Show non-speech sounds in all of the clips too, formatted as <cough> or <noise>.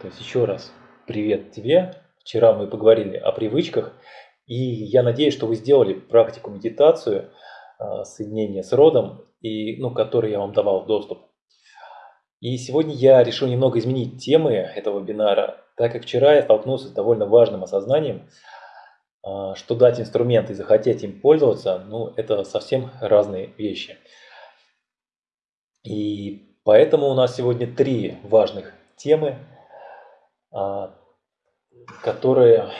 То есть еще раз привет тебе. Вчера мы поговорили о привычках, и я надеюсь, что вы сделали практику медитацию, а, соединения с родом, и, ну, который я вам давал доступ. И сегодня я решил немного изменить темы этого вебинара, так как вчера я столкнулся с довольно важным осознанием, а, что дать инструмент и захотеть им пользоваться, ну, это совсем разные вещи. И поэтому у нас сегодня три важных темы, которые,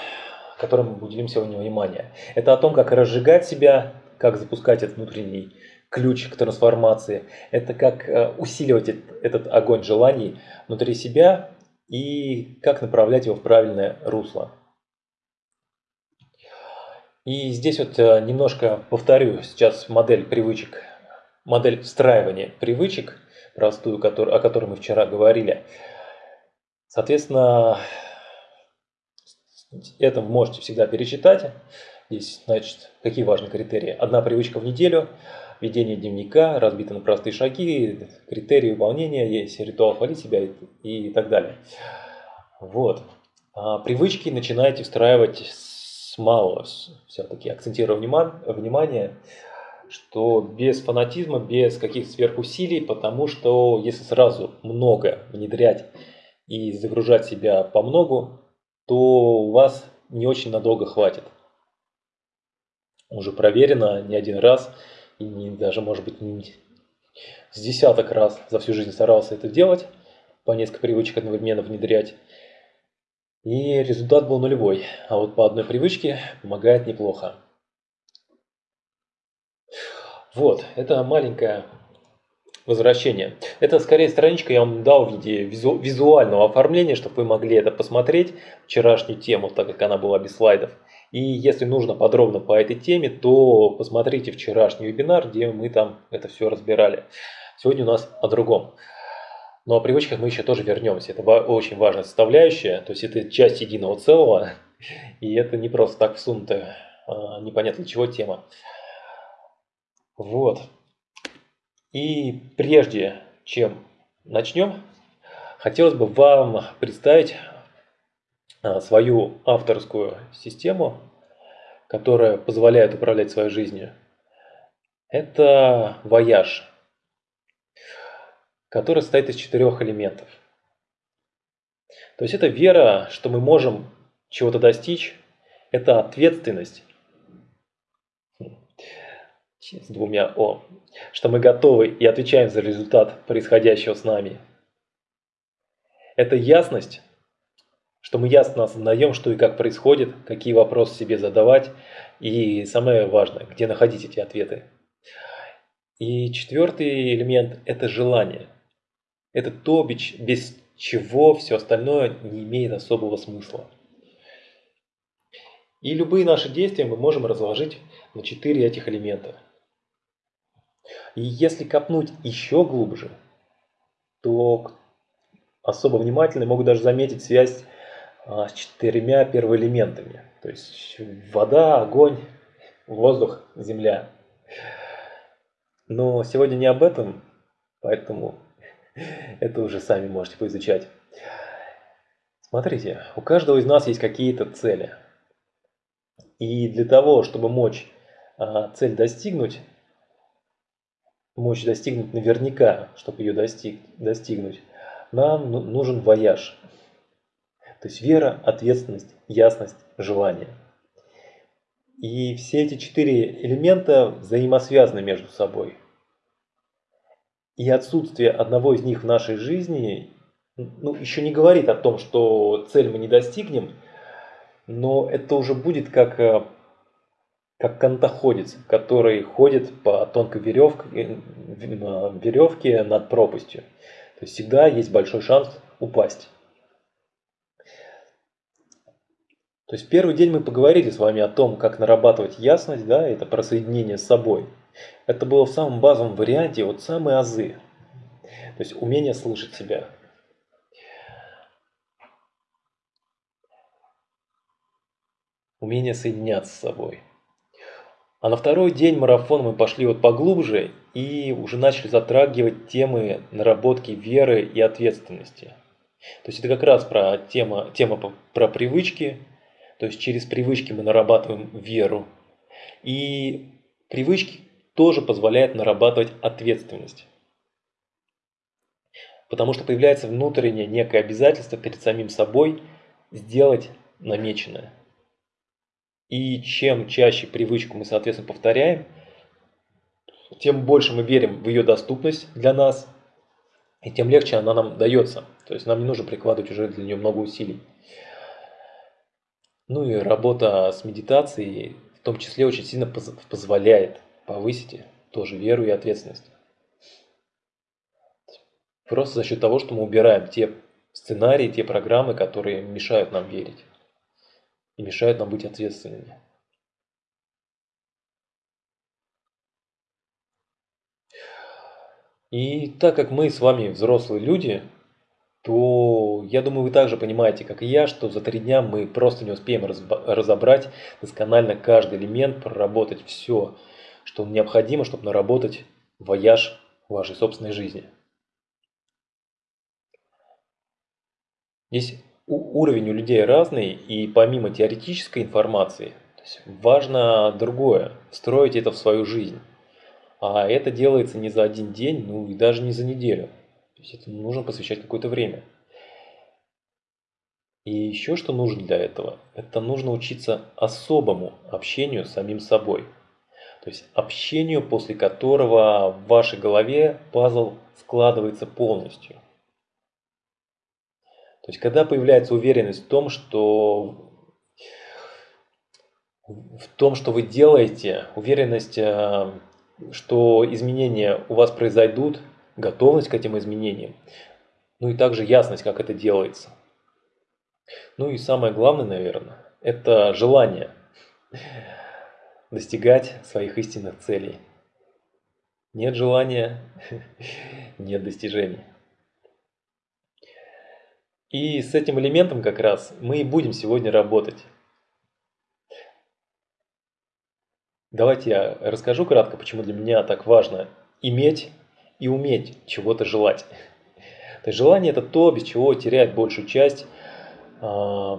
которым мы уделим сегодня внимание. Это о том, как разжигать себя, как запускать этот внутренний ключ к трансформации. Это как э, усиливать этот огонь желаний внутри себя и как направлять его в правильное русло. И здесь вот э, немножко повторю сейчас модель привычек, модель встраивания привычек, простую, о которой мы вчера говорили. Соответственно, это вы можете всегда перечитать. Здесь, значит, какие важные критерии. Одна привычка в неделю, ведение дневника, разбито на простые шаги, критерии выполнения, есть ритуал хвалить себя и, и так далее. Вот. А привычки начинаете встраивать с малого, все-таки акцентирую внимание, что без фанатизма, без каких-то сверхусилий, потому что если сразу много внедрять и загружать себя по многу, то у вас не очень надолго хватит. Уже проверено не один раз, и не, даже, может быть, не с десяток раз за всю жизнь старался это делать, по несколько привычек одновременно внедрять. И результат был нулевой, а вот по одной привычке помогает неплохо. Вот, это маленькая возвращение. Это скорее страничка я вам дал в виде визу, визуального оформления, чтобы вы могли это посмотреть, вчерашнюю тему, так как она была без слайдов. И если нужно подробно по этой теме, то посмотрите вчерашний вебинар, где мы там это все разбирали. Сегодня у нас о другом. Но о привычках мы еще тоже вернемся. Это очень важная составляющая. То есть это часть единого целого. <laughs> И это не просто так всунутая, а, непонятно чего тема. Вот. И прежде чем начнем, хотелось бы вам представить а, свою авторскую систему, которая позволяет управлять своей жизнью. Это вояж, который состоит из четырех элементов. То есть это вера, что мы можем чего-то достичь, это ответственность, с двумя «о», что мы готовы и отвечаем за результат происходящего с нами. Это ясность, что мы ясно осознаем, что и как происходит, какие вопросы себе задавать, и самое важное, где находить эти ответы. И четвертый элемент – это желание. Это то, без чего все остальное не имеет особого смысла. И любые наши действия мы можем разложить на четыре этих элемента – и если копнуть еще глубже, то особо внимательные могут даже заметить связь а, с четырьмя первоэлементами. То есть вода, огонь, воздух, земля. Но сегодня не об этом, поэтому <laughs> это уже сами можете поизучать. Смотрите, у каждого из нас есть какие-то цели. И для того, чтобы мочь а, цель достигнуть, мочь достигнуть наверняка, чтобы ее достиг, достигнуть, нам ну, нужен вояж. То есть вера, ответственность, ясность, желание. И все эти четыре элемента взаимосвязаны между собой. И отсутствие одного из них в нашей жизни ну, еще не говорит о том, что цель мы не достигнем, но это уже будет как э, как кантоходец, который ходит по тонкой веревке, веревке над пропастью. То есть всегда есть большой шанс упасть. То есть первый день мы поговорили с вами о том, как нарабатывать ясность, да, это про соединение с собой. Это было в самом базовом варианте, вот самые азы. То есть умение слышать себя. Умение соединяться с собой. А на второй день марафона мы пошли вот поглубже и уже начали затрагивать темы наработки веры и ответственности. То есть это как раз про тема, тема про привычки, то есть через привычки мы нарабатываем веру. И привычки тоже позволяют нарабатывать ответственность. Потому что появляется внутреннее некое обязательство перед самим собой сделать намеченное. И чем чаще привычку мы, соответственно, повторяем, тем больше мы верим в ее доступность для нас, и тем легче она нам дается. То есть нам не нужно прикладывать уже для нее много усилий. Ну и работа с медитацией в том числе очень сильно позволяет повысить тоже веру и ответственность. Просто за счет того, что мы убираем те сценарии, те программы, которые мешают нам верить и мешают нам быть ответственными. И так как мы с вами взрослые люди, то я думаю, вы также понимаете, как и я, что за три дня мы просто не успеем разобрать досконально каждый элемент, проработать все, что необходимо, чтобы наработать вояж вашей собственной жизни. Здесь уровень у людей разный, и помимо теоретической информации, важно другое – встроить это в свою жизнь. А это делается не за один день, ну и даже не за неделю. То есть это нужно посвящать какое-то время. И еще что нужно для этого? Это нужно учиться особому общению с самим собой. То есть общению, после которого в вашей голове пазл складывается полностью – то есть, когда появляется уверенность в том, что в том, что вы делаете, уверенность, э, что изменения у вас произойдут, готовность к этим изменениям, ну и также ясность, как это делается. Ну и самое главное, наверное, это желание достигать своих истинных целей. Нет желания, <laughs> нет достижений. И с этим элементом как раз мы и будем сегодня работать. Давайте я расскажу кратко, почему для меня так важно иметь и уметь чего-то желать. <laughs> То есть желание это то, без чего теряет большую часть, э,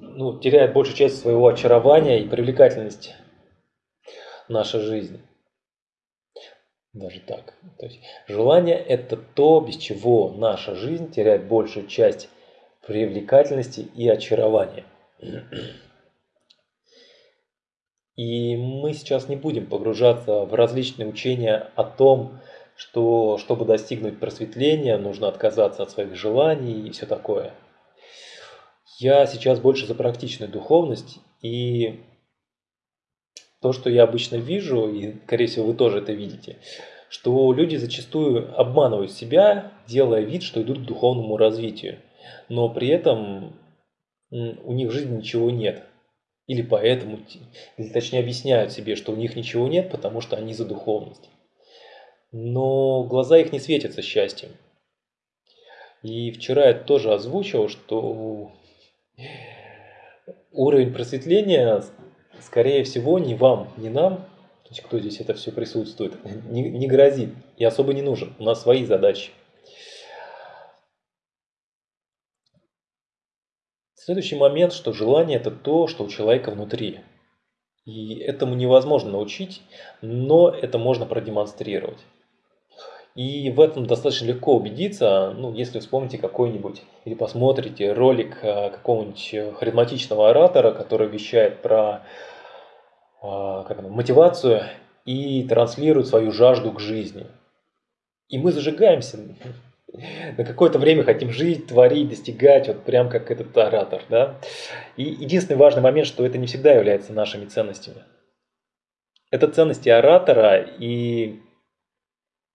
ну, теряет большую часть своего очарования и привлекательности наша жизнь. Даже так. То есть желание – это то, без чего наша жизнь теряет большую часть привлекательности и очарования. И мы сейчас не будем погружаться в различные учения о том, что чтобы достигнуть просветления, нужно отказаться от своих желаний и все такое. Я сейчас больше за практичную духовность и то, что я обычно вижу, и, скорее всего, вы тоже это видите, что люди зачастую обманывают себя, делая вид, что идут к духовному развитию, но при этом у них в жизни ничего нет. Или поэтому, или точнее объясняют себе, что у них ничего нет, потому что они за духовность. Но глаза их не светятся счастьем. И вчера я тоже озвучил, что уровень просветления скорее всего, ни вам, ни нам, то есть кто здесь это все присутствует, не, не грозит и особо не нужен. У нас свои задачи. Следующий момент, что желание это то, что у человека внутри. И этому невозможно научить, но это можно продемонстрировать. И в этом достаточно легко убедиться, ну, если вспомните какой-нибудь или посмотрите ролик э, какого-нибудь харизматичного оратора, который вещает про а, как оно, мотивацию и транслирует свою жажду к жизни. И мы зажигаемся, на какое-то время хотим жить, творить, достигать, вот прям как этот оратор. Да? И единственный важный момент, что это не всегда является нашими ценностями. Это ценности оратора, и,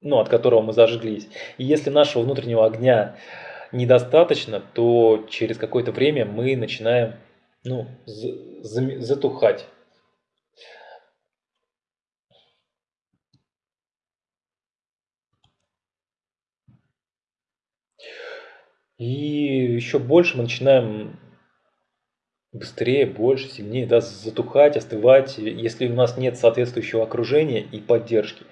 ну, от которого мы зажглись. И если нашего внутреннего огня недостаточно, то через какое-то время мы начинаем ну, затухать. И еще больше мы начинаем быстрее, больше, сильнее да, затухать, остывать, если у нас нет соответствующего окружения и поддержки.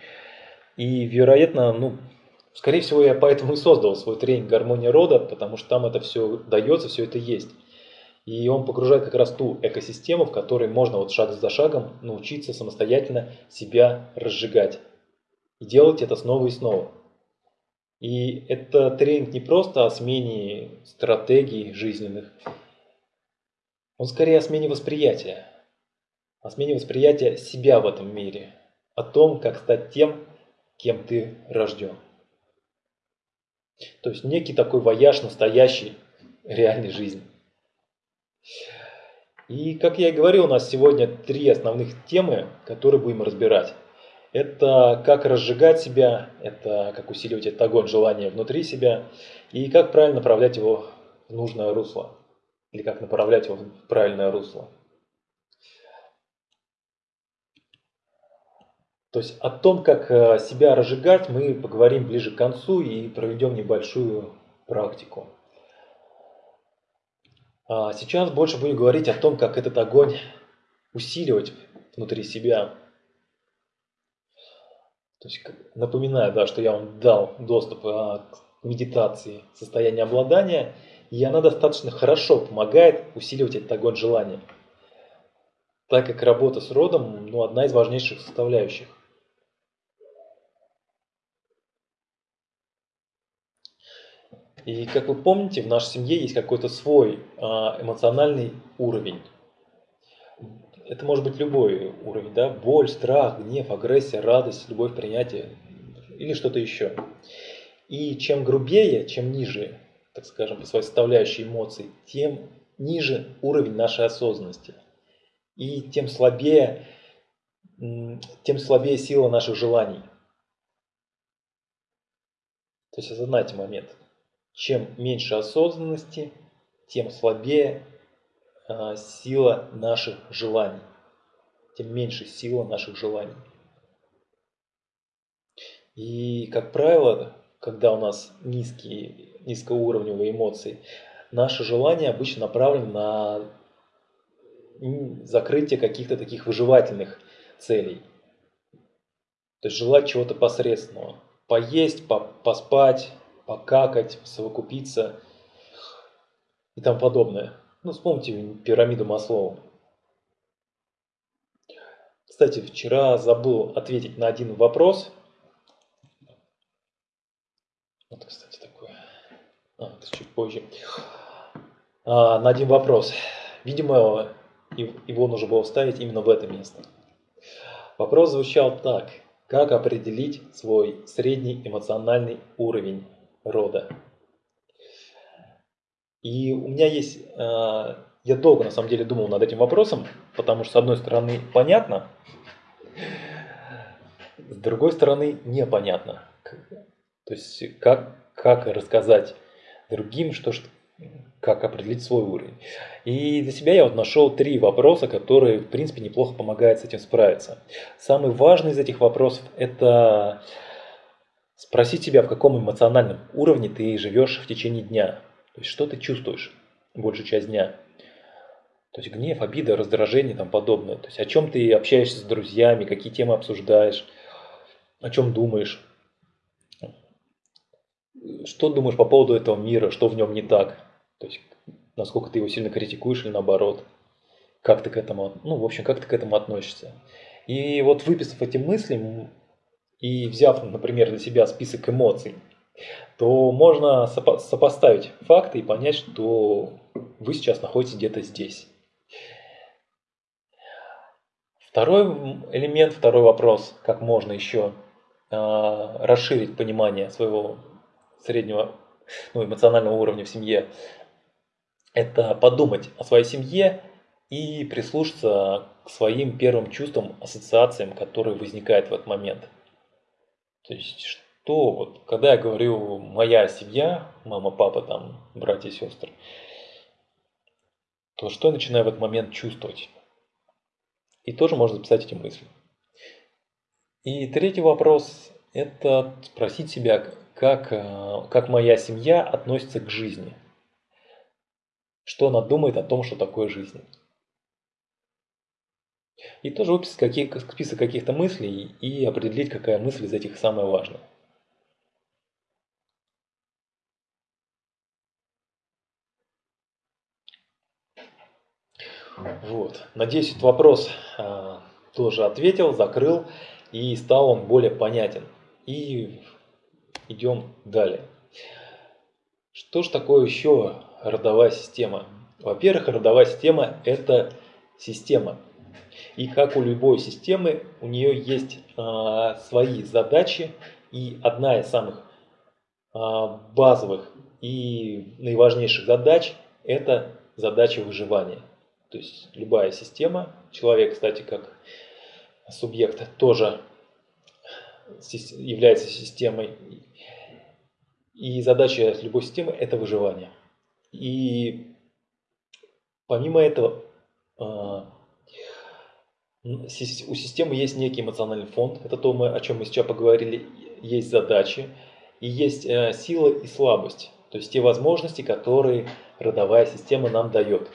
И, вероятно, ну, Скорее всего, я поэтому и создал свой тренинг «Гармония рода», потому что там это все дается, все это есть. И он погружает как раз ту экосистему, в которой можно вот шаг за шагом научиться самостоятельно себя разжигать. И делать это снова и снова. И это тренинг не просто о смене стратегий жизненных, он скорее о смене восприятия. О смене восприятия себя в этом мире. О том, как стать тем, кем ты рожден. То есть некий такой вояж настоящий, реальной жизни. И, как я и говорил, у нас сегодня три основных темы, которые будем разбирать. Это как разжигать себя, это как усиливать этот огонь желания внутри себя и как правильно направлять его в нужное русло или как направлять его в правильное русло. То есть о том, как э, себя разжигать, мы поговорим ближе к концу и проведем небольшую практику. А сейчас больше будем говорить о том, как этот огонь усиливать внутри себя. То есть напоминаю, да, что я вам дал доступ а, к медитации состояния обладания, и она достаточно хорошо помогает усиливать этот огонь желания, так как работа с родом ну, одна из важнейших составляющих. И как вы помните, в нашей семье есть какой-то свой а, эмоциональный уровень. Это может быть любой уровень, да? боль, страх, гнев, агрессия, радость, любовь, принятие или что-то еще. И чем грубее, чем ниже, так скажем, по своей составляющей эмоций, тем ниже уровень нашей осознанности. И тем слабее, тем слабее сила наших желаний. То есть осознайте момент. Чем меньше осознанности, тем слабее э, сила наших желаний. Тем меньше сила наших желаний. И, как правило, когда у нас низкие, низкоуровневые эмоции, наше желание обычно направлено на закрытие каких-то таких выживательных целей. То есть желать чего-то посредственного. Поесть, поспать, покакать, совокупиться и тому подобное. Ну, вспомните пирамиду Маслоу. Кстати, вчера забыл ответить на один вопрос. Вот, кстати, такое. А, это чуть позже. А, на один вопрос. Видимо, его нужно было вставить именно в это место. Вопрос звучал так. Как определить свой средний эмоциональный уровень рода. И у меня есть, э, я долго на самом деле думал над этим вопросом, потому что с одной стороны понятно, с другой стороны непонятно. То есть как, как рассказать другим, что, как определить свой уровень. И для себя я вот нашел три вопроса, которые, в принципе, неплохо помогают с этим справиться. Самый важный из этих вопросов – это Спросить себя, в каком эмоциональном уровне ты живешь в течение дня. То есть, что ты чувствуешь большую часть дня. То есть, гнев, обида, раздражение и тому подобное. То есть, о чем ты общаешься с друзьями, какие темы обсуждаешь, о чем думаешь. Что думаешь по поводу этого мира, что в нем не так. То есть, насколько ты его сильно критикуешь или наоборот. Как ты к этому, ну, в общем, как ты к этому относишься. И вот выписав эти мысли, и взяв, например, для себя список эмоций, то можно сопо сопоставить факты и понять, что вы сейчас находитесь где-то здесь. Второй элемент, второй вопрос, как можно еще э, расширить понимание своего среднего ну, эмоционального уровня в семье, это подумать о своей семье и прислушаться к своим первым чувствам, ассоциациям, которые возникают в этот момент – то есть, что вот, когда я говорю моя семья, мама, папа, там, братья, сестры, то что я начинаю в этот момент чувствовать? И тоже можно записать эти мысли. И третий вопрос – это спросить себя, как, э, как моя семья относится к жизни. Что она думает о том, что такое жизнь. И тоже выписать какие, список каких-то мыслей и определить, какая мысль из этих самая важная. Вот. Надеюсь, этот вопрос а, тоже ответил, закрыл, и стал он более понятен. И идем далее. Что же такое еще родовая система? Во-первых, родовая система – это система, и как у любой системы, у нее есть а, свои задачи. И одна из самых а, базовых и наиважнейших задач – это задача выживания. То есть любая система, человек, кстати, как субъект тоже является системой. И задача любой системы – это выживание. И помимо этого, а, у системы есть некий эмоциональный фонд. Это то, о чем мы сейчас поговорили. Есть задачи и есть э, сила и слабость. То есть те возможности, которые родовая система нам дает.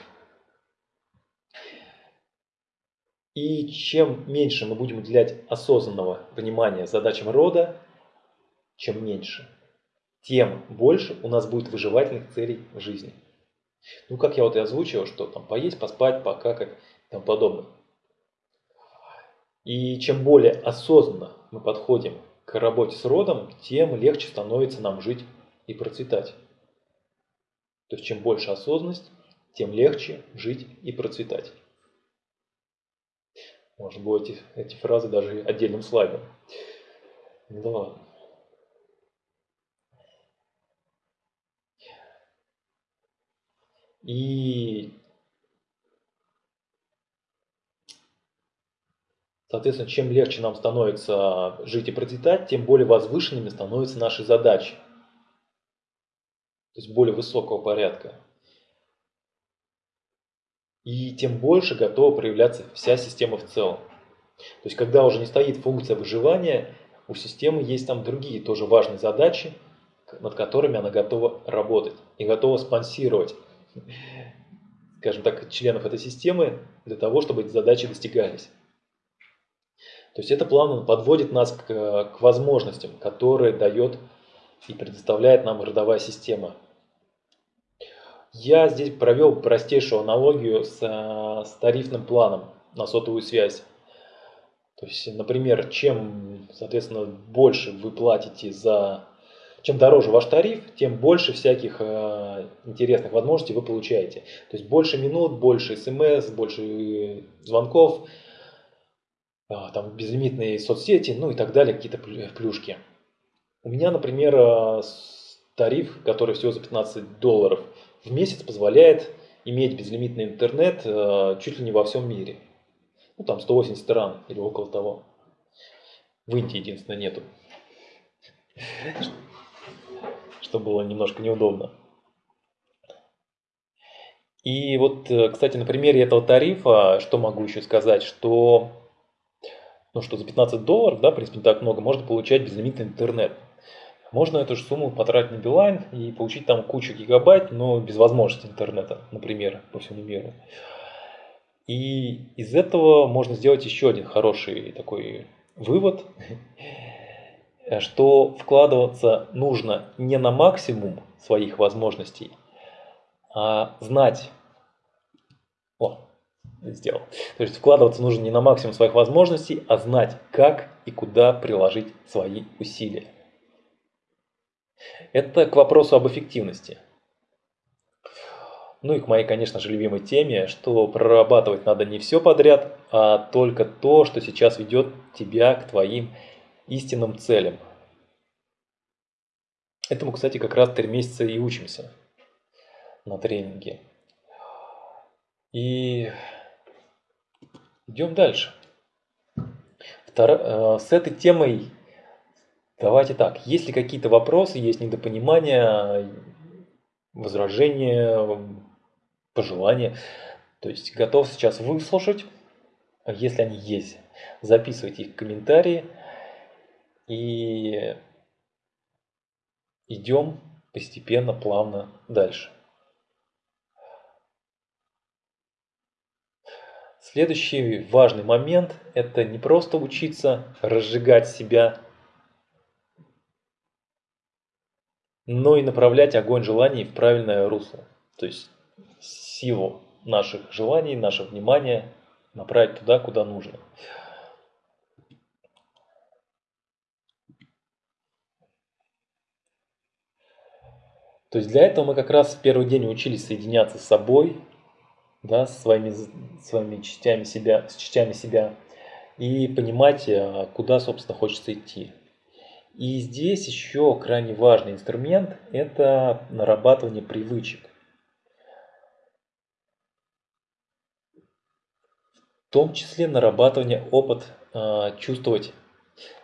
И чем меньше мы будем уделять осознанного внимания задачам рода, чем меньше, тем больше у нас будет выживательных целей в жизни. Ну, как я вот и озвучивал, что там поесть, поспать, покакать и тому подобное. И чем более осознанно мы подходим к работе с родом, тем легче становится нам жить и процветать. То есть чем больше осознанность, тем легче жить и процветать. Может быть, эти, эти фразы даже отдельным слайдом. Да ладно. И, соответственно, чем легче нам становится жить и процветать, тем более возвышенными становятся наши задачи. То есть более высокого порядка и тем больше готова проявляться вся система в целом. То есть, когда уже не стоит функция выживания, у системы есть там другие тоже важные задачи, над которыми она готова работать и готова спонсировать, скажем так, членов этой системы для того, чтобы эти задачи достигались. То есть это плавно подводит нас к, к возможностям, которые дает и предоставляет нам родовая система. Я здесь провел простейшую аналогию с, э, с тарифным планом на сотовую связь. То есть, например, чем, соответственно, больше вы платите за... Чем дороже ваш тариф, тем больше всяких э, интересных возможностей вы получаете. То есть больше минут, больше смс, больше звонков, э, там безлимитные соцсети, ну и так далее, какие-то плюшки. У меня, например, э, тариф, который всего за 15 долларов – в месяц позволяет иметь безлимитный интернет э, чуть ли не во всем мире. Ну, там 180 стран или около того. В Индии, единственное, нету. Что было немножко неудобно. И вот, э, кстати, на примере этого тарифа, что могу еще сказать, что, ну, что за 15 долларов, да, в принципе, не так много, можно получать безлимитный интернет. Можно эту же сумму потратить на Билайн и получить там кучу гигабайт, но без возможности интернета, например, по всему миру. И из этого можно сделать еще один хороший такой вывод, <laughs> что вкладываться нужно не на максимум своих возможностей, а знать, о, сделал. То есть вкладываться нужно не на максимум своих возможностей, а знать, как и куда приложить свои усилия. Это к вопросу об эффективности. Ну и к моей, конечно же, любимой теме, что прорабатывать надо не все подряд, а только то, что сейчас ведет тебя к твоим истинным целям. Этому, кстати, как раз три месяца и учимся на тренинге. И идем дальше. Втор... Э, с этой темой Давайте так, есть ли какие-то вопросы, есть недопонимания, возражения, пожелания? То есть готов сейчас выслушать, если они есть, записывайте их в комментарии и идем постепенно, плавно дальше. Следующий важный момент – это не просто учиться разжигать себя но и направлять огонь желаний в правильное русло, то есть силу наших желаний, наше внимание направить туда, куда нужно. То есть для этого мы как раз в первый день учились соединяться с собой, да, с своими, своими частями себя, с частями себя и понимать, э, куда, собственно, хочется идти. И здесь еще крайне важный инструмент – это нарабатывание привычек. В том числе нарабатывание опыт, э, чувствовать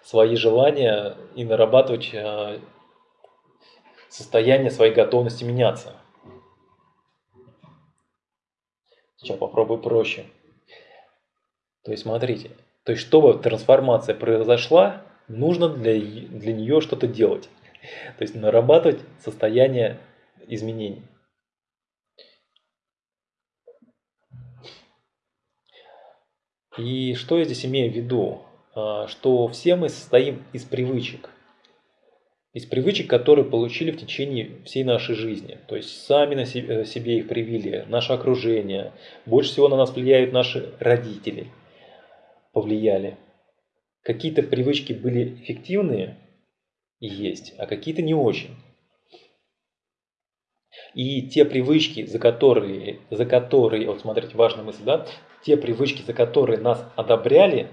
свои желания и нарабатывать э, состояние своей готовности меняться. Сейчас попробую проще. То есть смотрите, то есть чтобы трансформация произошла, нужно для, для нее что-то делать. То есть нарабатывать состояние изменений. И что я здесь имею в виду? А, что все мы состоим из привычек. Из привычек, которые получили в течение всей нашей жизни. То есть сами на себе, себе их привили, наше окружение. Больше всего на нас влияют наши родители. Повлияли. Какие-то привычки были эффективные и есть, а какие-то не очень. И те привычки, за которые, за которые, вот смотрите, важная мысль, да, те привычки, за которые нас одобряли,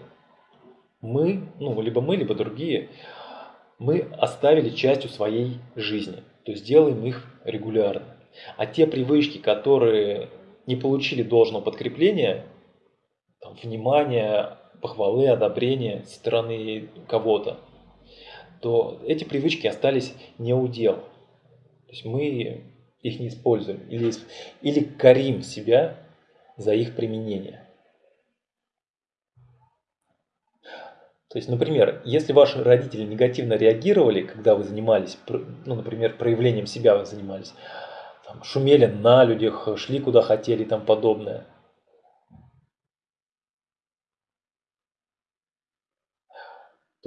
мы, ну, либо мы, либо другие, мы оставили частью своей жизни. То есть делаем их регулярно. А те привычки, которые не получили должного подкрепления, там, внимания, похвалы, одобрения со стороны кого-то, то эти привычки остались не у дел. То есть мы их не используем или, или корим себя за их применение. То есть, например, если ваши родители негативно реагировали, когда вы занимались, ну, например, проявлением себя вы занимались, там, шумели на людях, шли куда хотели и тому подобное –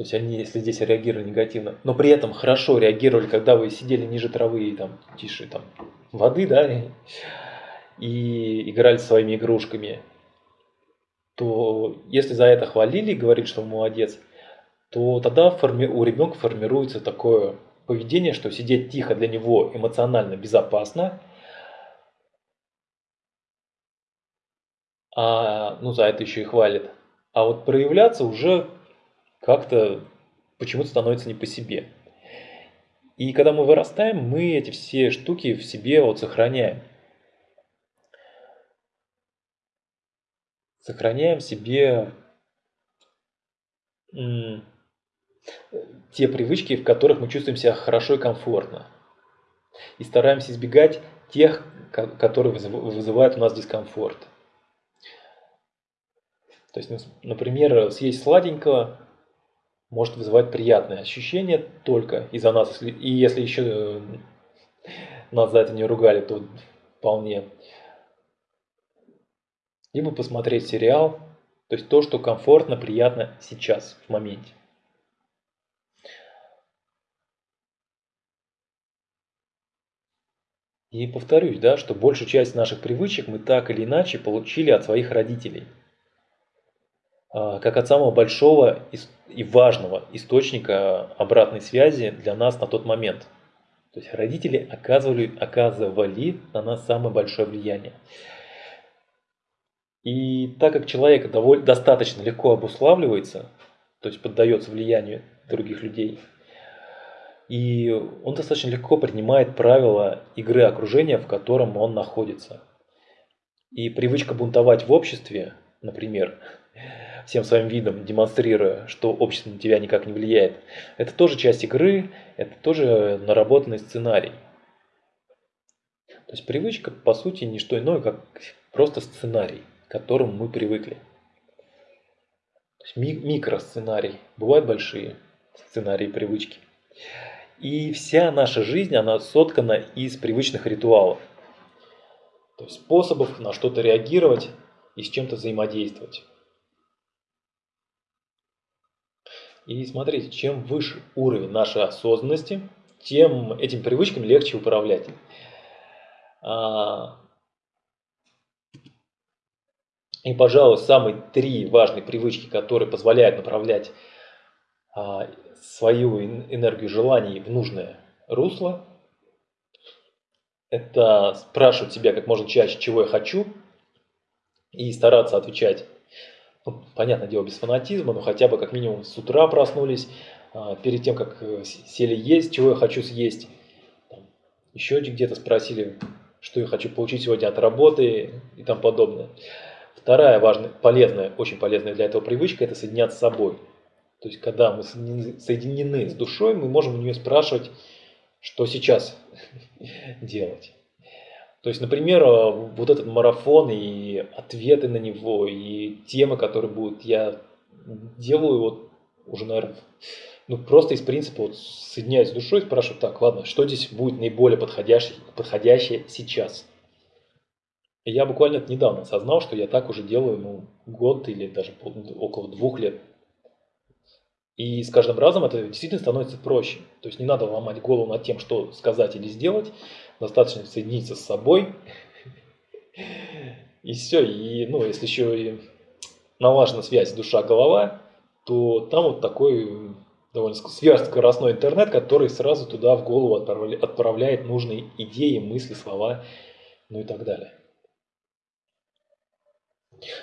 То есть они, если здесь реагировали негативно, но при этом хорошо реагировали, когда вы сидели ниже травы и там тише там воды, да, и, и играли своими игрушками, то если за это хвалили, говорит, что молодец, то тогда форми... у ребенка формируется такое поведение, что сидеть тихо для него эмоционально безопасно, а ну за это еще и хвалит. А вот проявляться уже как-то почему-то становится не по себе. И когда мы вырастаем, мы эти все штуки в себе вот сохраняем. Сохраняем себе те привычки, в которых мы чувствуем себя хорошо и комфортно. И стараемся избегать тех, которые вызывают у нас дискомфорт. То есть, например, съесть сладенького может вызывать приятные ощущения только из-за нас. И если еще э, нас за это не ругали, то вполне. Либо посмотреть сериал, то есть то, что комфортно, приятно сейчас, в моменте. И повторюсь, да, что большую часть наших привычек мы так или иначе получили от своих родителей – а, как от самого большого и важного источника обратной связи для нас на тот момент. То есть родители оказывали, оказывали на нас самое большое влияние. И так как человек довольно, достаточно легко обуславливается, то есть поддается влиянию других людей, и он достаточно легко принимает правила игры окружения, в котором он находится. И привычка бунтовать в обществе, например, всем своим видом демонстрируя, что общество на тебя никак не влияет. Это тоже часть игры, это тоже наработанный сценарий. То есть привычка, по сути, не что иное, как просто сценарий, к которому мы привыкли. Ми- микросценарий. Бывают большие сценарии привычки. И вся наша жизнь, она соткана из привычных ритуалов. То есть способов на что-то реагировать и с чем-то взаимодействовать. И смотрите, чем выше уровень нашей осознанности, тем этим привычкам легче управлять. А, И, пожалуй, самые три важные привычки, которые позволяют направлять а, свою энергию желаний в нужное русло, это спрашивать себя как можно чаще, чего я хочу, и стараться отвечать, ну, понятное дело, без фанатизма, но хотя бы как минимум с утра проснулись, а, перед тем, как э, сели есть, чего я хочу съесть. еще где-то спросили, что я хочу получить сегодня от работы и тому подобное. Вторая важная, полезная, очень полезная для этого привычка – это соединяться с собой. То есть, когда мы соединены с душой, мы можем у нее спрашивать, что сейчас <laughs> делать. То есть, например, э, вот этот марафон и ответы на него, и темы, которые будут, я делаю вот уже, наверное, ну просто из принципа вот соединяюсь с душой, спрашиваю, так, ладно, что здесь будет наиболее подходящее, подходящее сейчас? Я буквально недавно осознал, что я так уже делаю ну, год или даже около двух лет. И с каждым разом это действительно становится проще. То есть не надо ломать голову над тем, что сказать или сделать. Достаточно соединиться с собой. И все. И ну, если еще и налажена связь душа-голова, то там вот такой довольно сверхскоростной интернет, который сразу туда в голову отправляет нужные идеи, мысли, слова, ну и так далее.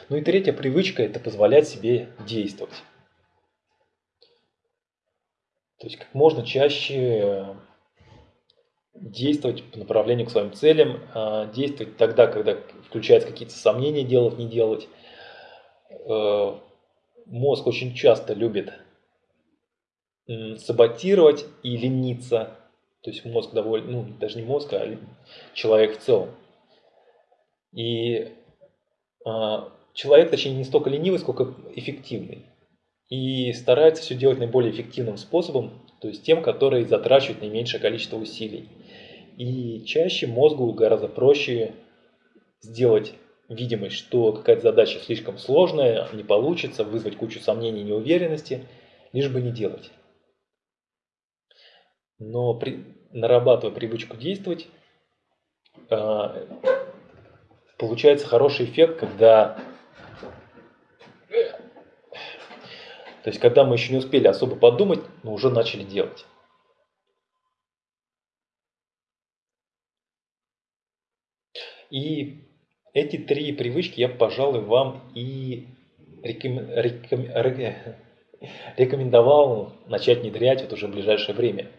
Ну и третья привычка – это позволять себе действовать. То есть как можно чаще действовать по направлению к своим целям, а, действовать тогда, когда включаются какие-то сомнения, делать, не делать. Э, мозг очень часто любит саботировать и лениться. То есть мозг довольно, ну даже не мозг, а человек в целом. И человек, точнее, не столько ленивый, сколько эффективный и старается все делать наиболее эффективным способом, то есть тем, который затрачивает наименьшее количество усилий. И чаще мозгу гораздо проще сделать видимость, что какая-то задача слишком сложная, не получится, вызвать кучу сомнений и неуверенности, лишь бы не делать. Но при, нарабатывая привычку действовать, э, получается хороший эффект, когда То есть, когда мы еще не успели особо подумать, но уже начали делать. И эти три привычки я, пожалуй, вам и реком... Реком... рекомендовал начать внедрять вот уже в ближайшее время.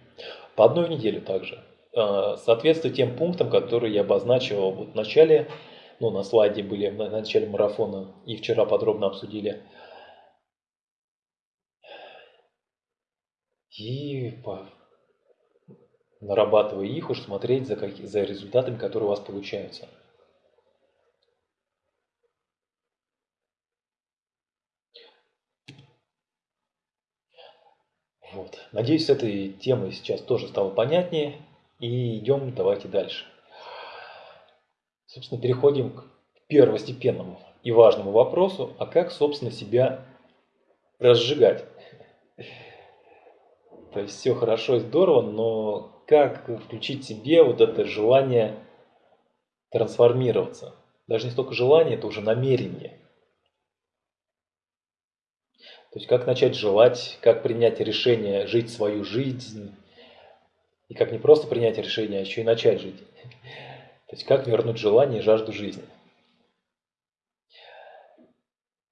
По одной в неделю также. А, соответствует тем пунктам, которые я обозначил вот в начале, ну, на слайде были в начале марафона и вчера подробно обсудили – и по, нарабатывая их, уж смотреть за, как, за результатами, которые у вас получаются. Вот. Надеюсь, с этой темой сейчас тоже стало понятнее. И идем, давайте дальше. Собственно, переходим к первостепенному и важному вопросу, а как, собственно, себя разжигать. <laughs> То есть все хорошо и здорово, но как включить себе вот это желание трансформироваться? Даже не столько желание, это уже намерение. То есть как начать желать, как принять решение жить свою жизнь, и как не просто принять решение, а еще и начать жить. <laughs> То есть как вернуть желание и жажду жизни.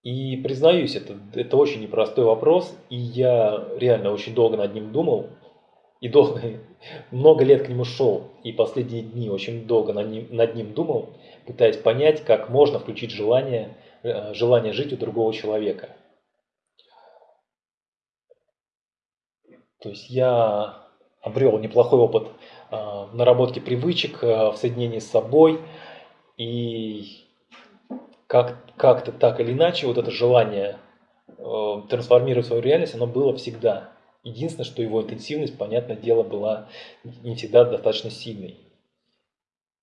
И признаюсь, это, это очень непростой вопрос, и я реально очень долго над ним думал, и долго, <laughs> много лет к нему шел, и последние дни очень долго над ним, над ним думал, пытаясь понять, как можно включить желание, э, желание жить у другого человека. То есть я обрел неплохой опыт в наработке привычек, э, в соединении с собой, и как, как-то так или иначе вот это желание э, трансформировать свою реальность, оно было всегда. Единственное, что его интенсивность, понятное дело, была не всегда достаточно сильной.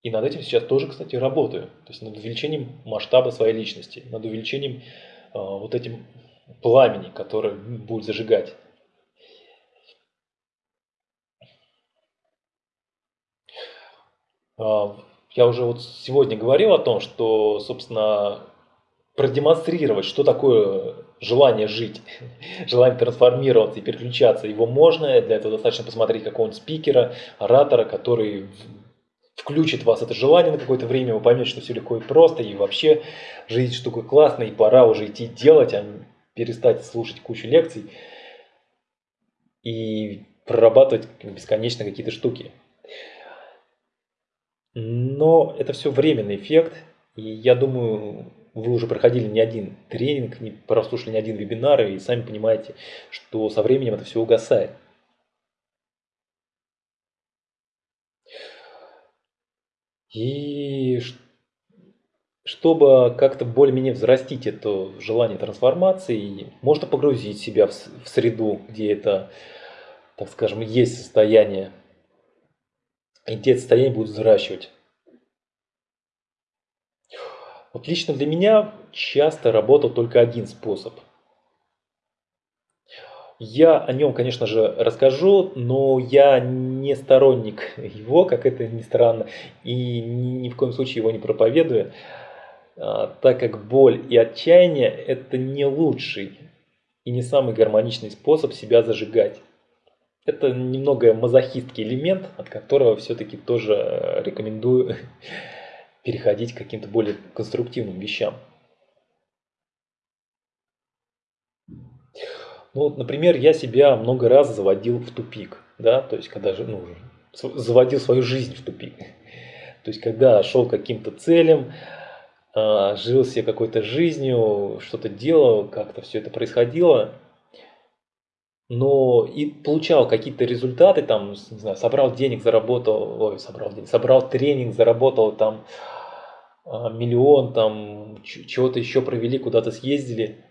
И над этим сейчас тоже, кстати, работаю. То есть над увеличением масштаба своей личности, над увеличением э, вот этим пламени, которое будет зажигать. Э, я уже вот сегодня говорил о том, что, собственно, продемонстрировать, что такое желание жить, <laughs> желание трансформироваться и переключаться. Его можно, для этого достаточно посмотреть какого-нибудь спикера, оратора, который включит вас это желание на какое-то время, вы поймете, что все легко и просто, и вообще жизнь штука классная, и пора уже идти делать, а перестать слушать кучу лекций и прорабатывать бесконечно какие-то штуки. Но это все временный эффект, и я думаю, вы уже проходили не один тренинг, не прослушали не один вебинар, и сами понимаете, что со временем это все угасает. И чтобы как-то более-менее взрастить это желание трансформации, можно погрузить себя в среду, где это, так скажем, есть состояние. И те состояния будут взращивать. Вот лично для меня часто работал только один способ. Я о нем, конечно же, расскажу, но я не сторонник <laughs> его, как это ни странно, и ни в коем случае его не проповедую, а, так как боль и отчаяние – это не лучший и не самый гармоничный способ себя зажигать. Это немного мазохистский элемент, от которого все-таки тоже рекомендую <laughs> переходить к каким-то более конструктивным вещам. Ну, вот, например, я себя много раз заводил в тупик, да, то есть когда же, ну, заводил свою жизнь в тупик. <laughs> То есть когда шел каким-то целям, а, жил себе какой-то жизнью, что-то делал, как-то все это происходило, но и получал какие-то результаты, там, не знаю, собрал денег, заработал, ой, собрал денег, собрал тренинг, заработал там а, миллион, там чего-то еще провели, куда-то съездили.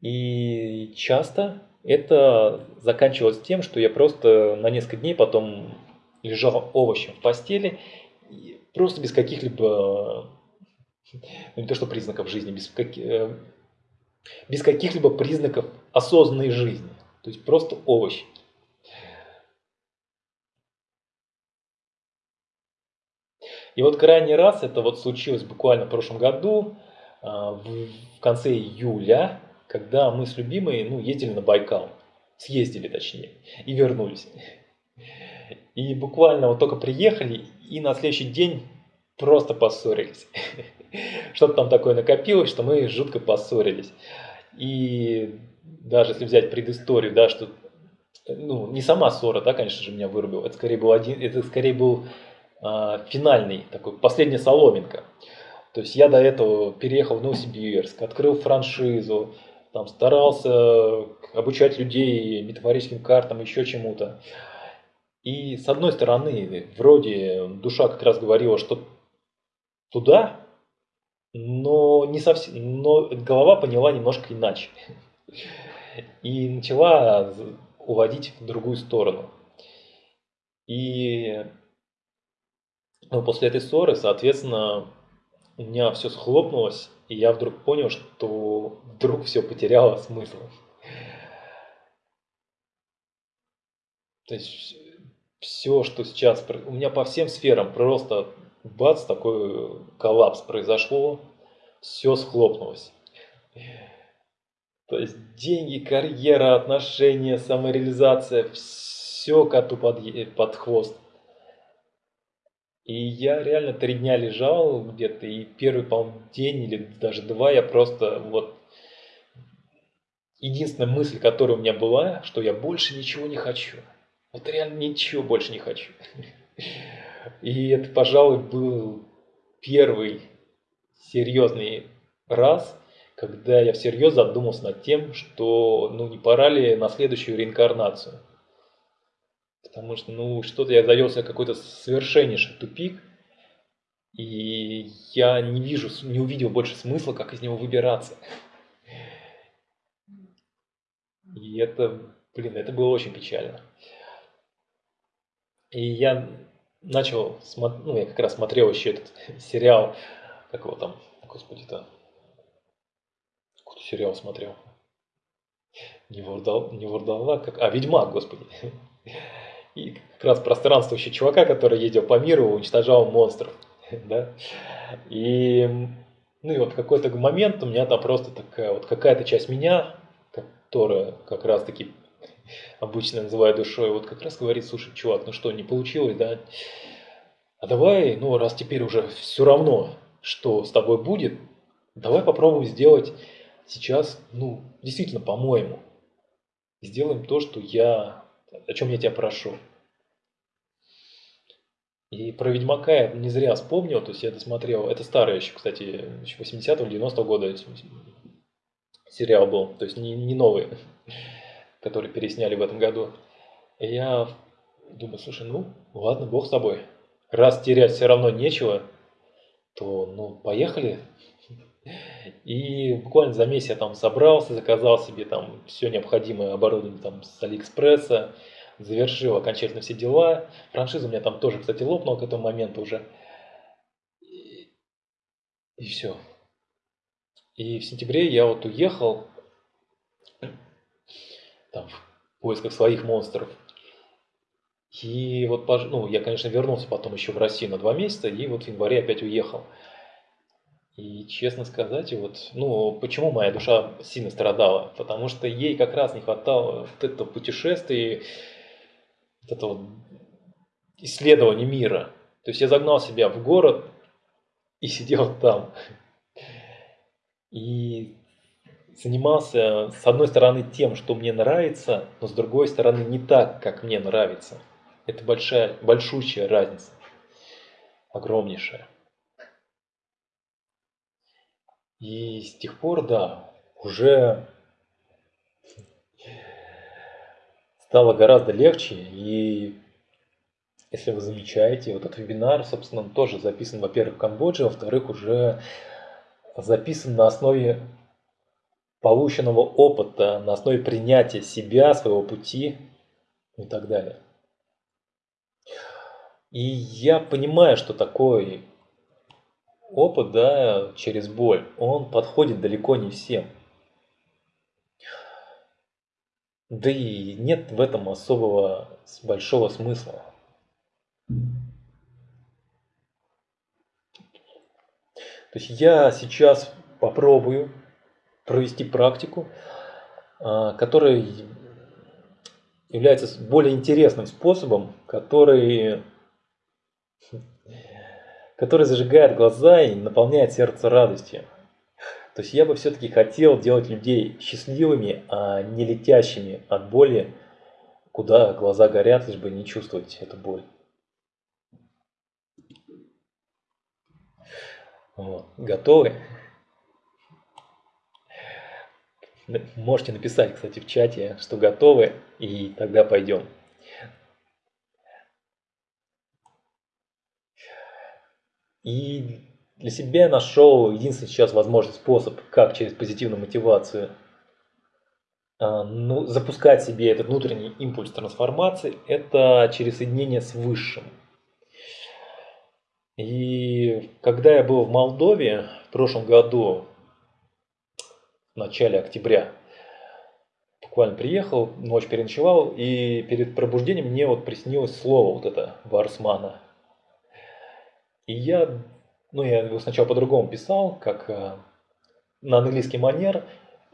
И часто это заканчивалось тем, что я просто на несколько дней потом лежал овощем в постели, просто без каких-либо, ну не то что признаков жизни, без, как, э, без каких-либо признаков осознанной жизни. То есть просто овощ. И вот крайний раз, это вот случилось буквально в прошлом году, а, в конце июля, когда мы с любимой ну, ездили на Байкал. Съездили точнее. И вернулись. И буквально вот только приехали, и на следующий день просто поссорились. <laughs> Что-то там такое накопилось, что мы жутко поссорились. И даже если взять предысторию, да, что ну, не сама ссора, да, конечно же, меня вырубила. Это скорее был один, это скорее был э, финальный, такой последняя соломинка. То есть я до этого переехал в Новосибирск, открыл франшизу, там старался обучать людей метафорическим картам, еще чему-то. И с одной стороны, вроде душа как раз говорила, что туда, но не совсем, но голова поняла немножко иначе. И начала уводить в другую сторону. И ну, после этой ссоры, соответственно, у меня все схлопнулось, и я вдруг понял, что вдруг все потеряло смысл. То есть все, что сейчас... У меня по всем сферам просто бац, такой коллапс произошло, все схлопнулось. То есть деньги, карьера, отношения, самореализация, все коту под, под хвост. И я реально три дня лежал где-то, и первый, по-моему, день или даже два я просто вот... Единственная мысль, которая у меня была, что я больше ничего не хочу. Вот реально ничего больше не хочу. И это, пожалуй, был первый серьезный раз, когда я всерьез задумался над тем, что ну не пора ли на следующую реинкарнацию. Потому что, ну, что-то я завелся какой-то совершеннейший тупик, и я не вижу, не увидел больше смысла, как из него выбираться. И это, блин, это было очень печально. И я начал, ну, я как раз смотрел еще этот <laughs> сериал, как его там, господи-то, какой-то сериал смотрел. Не Вурдал, не Вурдалак, как, а, Ведьмак, господи. И как раз пространствующий чувака, который ездил по миру, уничтожал монстров. <laughs> Да? И Ну и вот какой-то момент у меня там просто такая вот какая-то часть меня, которая как раз-таки обычно называю душой, вот как раз говорит, слушай, чувак, ну что, не получилось, да? А давай, ну раз теперь уже все равно, что с тобой будет, давай попробуем сделать сейчас, ну, действительно, по-моему. Сделаем то, что я, о чем я тебя прошу. И про Ведьмака я не зря вспомнил, то есть я досмотрел, это старый еще, кстати, еще 80-го, 90-го года сериал был, то есть не, не новый, <laughs> который пересняли в этом году. И я думаю, слушай, ну ладно, бог с тобой, раз терять все равно нечего, то ну поехали. И буквально за месяц я там собрался, заказал себе там все необходимое оборудование там с Алиэкспресса, завершил окончательно все дела. Франшиза у меня там тоже, кстати, лопнула к этому моменту уже. И, и все. И в сентябре я вот уехал там, в поисках своих монстров. И вот, ну, я, конечно, вернулся потом еще в Россию на два месяца, и вот в январе опять уехал. И честно сказать, вот, ну, почему моя душа сильно страдала? Потому что ей как раз не хватало вот этого путешествия, вот этого исследования мира. То есть я загнал себя в город и сидел там. И занимался, с одной стороны, тем, что мне нравится, но с другой стороны, не так, как мне нравится. Это большая, большущая разница. Огромнейшая. И с тех пор, да, уже стало гораздо легче. И если вы замечаете, вот этот вебинар, собственно, он тоже записан, во-первых, в Камбодже, во-вторых, уже записан на основе полученного опыта, на основе принятия себя, своего пути и так далее. И я понимаю, что такой опыт, да, через боль, он подходит далеко не всем. Да и нет в этом особого большого смысла. То есть я сейчас попробую провести практику, а, которая является более интересным способом, который который зажигает глаза и наполняет сердце радостью. То есть я бы все-таки хотел делать людей счастливыми, а не летящими от боли, куда глаза горят, лишь бы не чувствовать эту боль. Вот. Готовы? Можете написать, кстати, в чате, что готовы, и тогда пойдем. И для себя нашел единственный сейчас возможный способ, как через позитивную мотивацию а, ну, запускать себе этот внутренний импульс трансформации, это через соединение с Высшим. И когда я был в Молдове в прошлом году, в начале октября, буквально приехал, ночь переночевал, и перед пробуждением мне вот приснилось слово вот это Варсмана. И я, ну, я его сначала по-другому писал, как э, на английский манер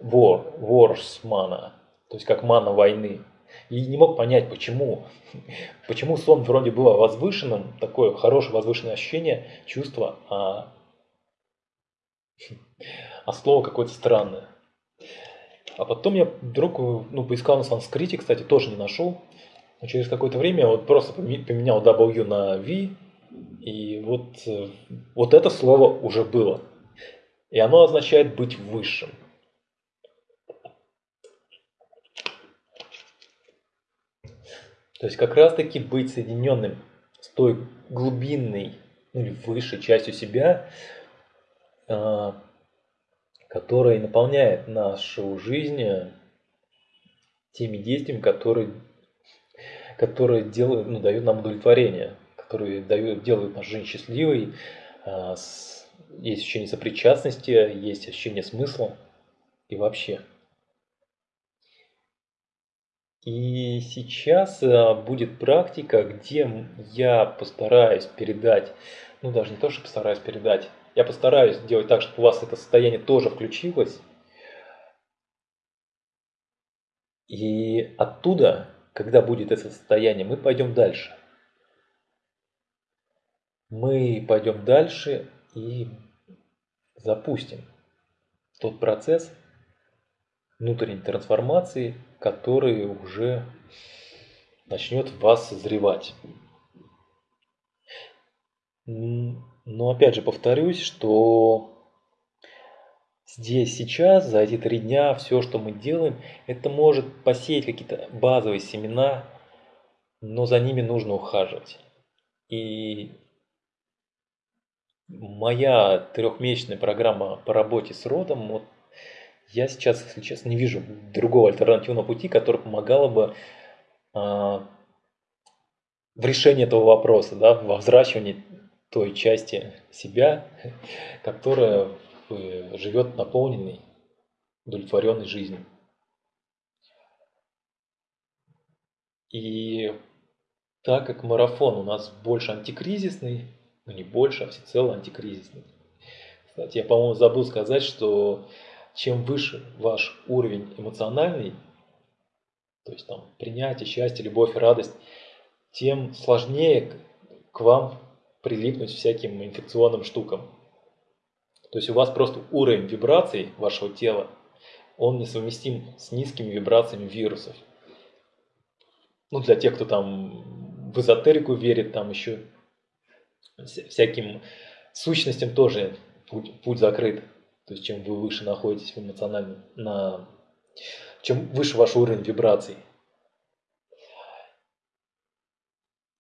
war, wars mana, то есть как мана войны. И не мог понять, почему. <laughs> Почему сон вроде было возвышенным, такое хорошее возвышенное ощущение, чувство, а, <laughs> а слово какое-то странное. А потом я вдруг ну, поискал на санскрите, кстати, тоже не нашел. Но через какое-то время вот просто поменял W на V, и вот, э, вот это слово уже было. И оно означает быть высшим. То есть как раз таки быть соединенным с той глубинной ну, или высшей частью себя, а, которая наполняет нашу жизнь теми действиями, которые, которые делают, ну, дают нам удовлетворение которые дают, делают нашу жизнь счастливой. А, есть ощущение сопричастности, есть ощущение смысла и вообще. И сейчас а, будет практика, где я постараюсь передать, ну даже не то, что постараюсь передать, Я постараюсь сделать так, чтобы у вас это состояние тоже включилось. И оттуда, когда будет это состояние, мы пойдем дальше. Мы пойдем дальше и запустим тот процесс внутренней трансформации, который уже начнет вас созревать. Но опять же повторюсь, что здесь, сейчас, за эти три дня, все, что мы делаем, это может посеять какие-то базовые семена, но за ними нужно ухаживать. И моя трехмесячная программа по работе с родом, вот я сейчас, если честно, не вижу другого альтернативного пути, который помогало бы а, в решении этого вопроса, да, во взращивании той части себя, которая э, живет наполненной, удовлетворенной жизнью. И так как марафон у нас больше антикризисный, ну не больше, а всецело антикризисный. Кстати, я, по-моему, забыл сказать, что чем выше ваш уровень эмоциональный, то есть там принятие, счастье, любовь, радость, тем сложнее к вам прилипнуть всяким инфекционным штукам. То есть у вас просто уровень вибраций вашего тела, он несовместим с низкими вибрациями вирусов. Ну, для тех, кто там в эзотерику верит, там еще всяким сущностям тоже путь, путь закрыт. То есть чем вы выше находитесь в эмоциональном, на, чем выше ваш уровень вибраций.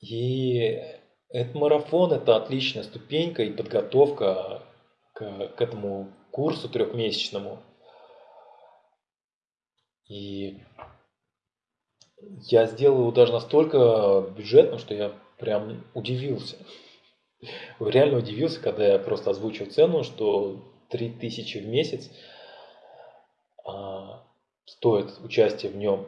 И этот марафон – это отличная ступенька и подготовка к, к этому курсу трехмесячному. И я сделал его даже настолько бюджетным, что я прям удивился. Реально удивился, когда я просто озвучил цену, что 3000 в месяц а, стоит участие в нем.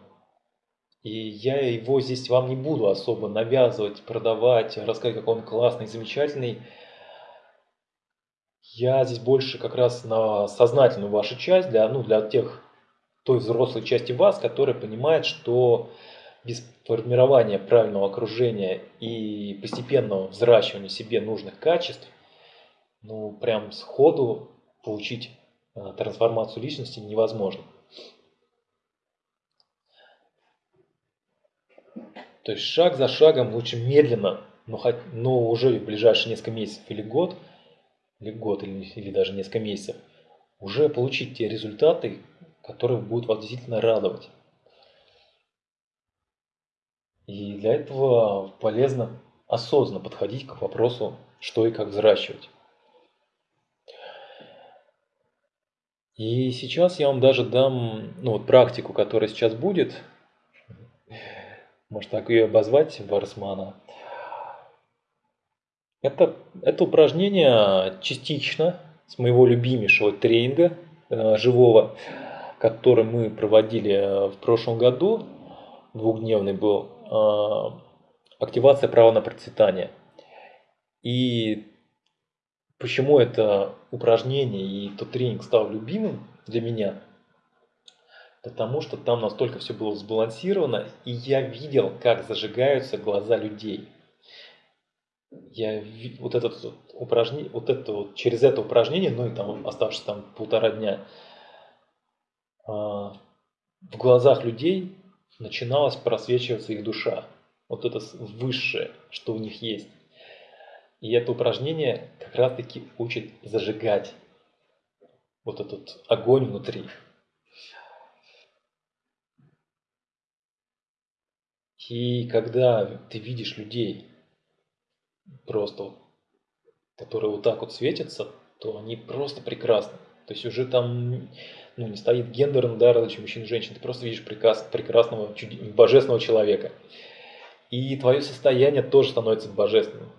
И я его здесь вам не буду особо навязывать, продавать, рассказать, как он классный, замечательный. Я здесь больше как раз на сознательную вашу часть, для, ну, для тех, той взрослой части вас, которая понимает, что без формирования правильного окружения и постепенного взращивания себе нужных качеств, ну, прям сходу получить э, трансформацию личности невозможно. То есть шаг за шагом, лучше медленно, но, хоть, но уже в ближайшие несколько месяцев или год, или год, или, или даже несколько месяцев, уже получить те результаты, которые будут вас действительно радовать. И для этого полезно осознанно подходить к вопросу, что и как взращивать. И сейчас я вам даже дам ну, вот практику, которая сейчас будет, может так ее обозвать, Варсмана. Это, это упражнение частично с моего любимейшего тренинга э, живого, который мы проводили в прошлом году, двухдневный был, э, активация права на процветание. И почему это упражнение и тот тренинг стал любимым для меня – потому что там настолько все было сбалансировано, и я видел, как зажигаются глаза людей. Я вот это упражнение, вот это вот через это упражнение, ну и там оставшись там полтора дня, а, в глазах людей начиналась просвечиваться их душа. Вот это высшее, что у них есть. И это упражнение как раз таки учит зажигать вот этот огонь внутри. И когда ты видишь людей, просто, которые вот так вот светятся, то они просто прекрасны. То есть уже там ну, не стоит гендерный да, различие мужчин и женщин, ты просто видишь приказ, прекрасного, божественного человека. И твое состояние тоже становится божественным.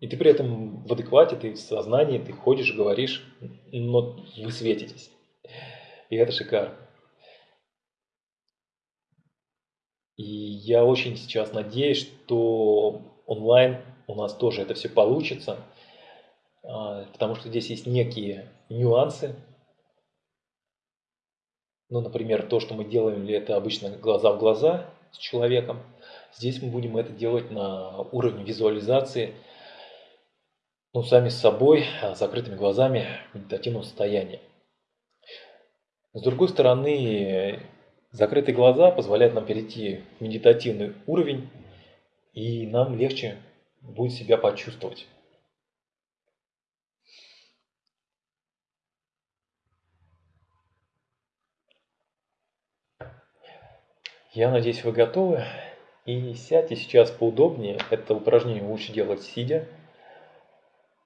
И ты при этом в адеквате, ты в сознании, ты ходишь, говоришь, но вы светитесь. И это шикарно. И я очень сейчас надеюсь, что онлайн у нас тоже это все получится. а, потому что здесь есть некие нюансы. Ну, например, то, что мы делаем, ли это обычно глаза в глаза с человеком. Здесь мы будем это делать на уровне визуализации, ну, сами с собой, а, закрытыми глазами в медитативном состоянии. С другой стороны, закрытые глаза позволяют нам перейти в медитативный уровень, и нам легче будет себя почувствовать. Я надеюсь, вы готовы. И сядьте сейчас поудобнее. Это упражнение лучше делать сидя.